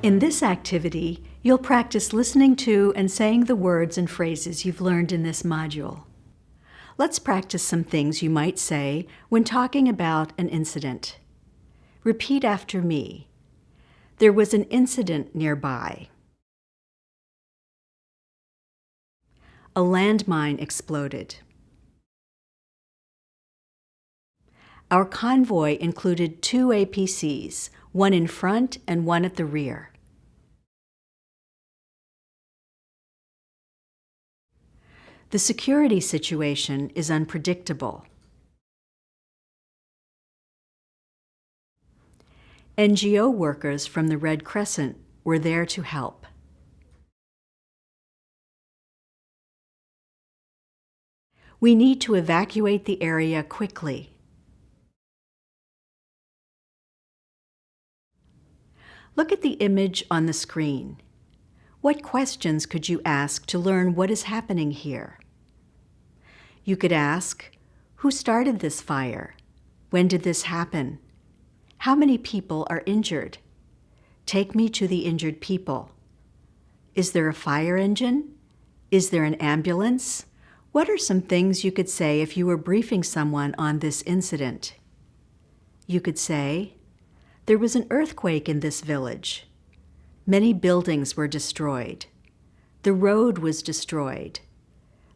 In this activity, you'll practice listening to and saying the words and phrases you've learned in this module. Let's practice some things you might say when talking about an incident. Repeat after me. There was an incident nearby. A landmine exploded. Our convoy included two APCs, one in front and one at the rear. The security situation is unpredictable. NGO workers from the Red Crescent were there to help. We need to evacuate the area quickly. Look at the image on the screen. What questions could you ask to learn what is happening here? You could ask, who started this fire? When did this happen? How many people are injured? Take me to the injured people. Is there a fire engine? Is there an ambulance? What are some things you could say if you were briefing someone on this incident? You could say, there was an earthquake in this village. Many buildings were destroyed. The road was destroyed.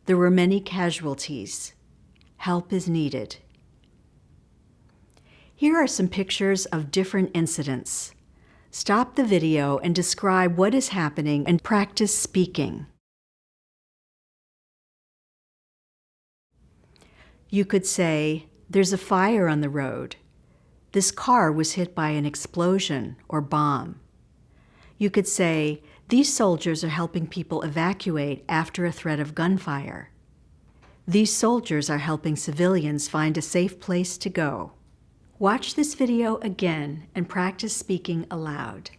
There were many casualties. Help is needed. Here are some pictures of different incidents. Stop the video and describe what is happening and practice speaking. You could say, there's a fire on the road. This car was hit by an explosion or bomb. You could say, these soldiers are helping people evacuate after a threat of gunfire. These soldiers are helping civilians find a safe place to go. Watch this video again and practice speaking aloud.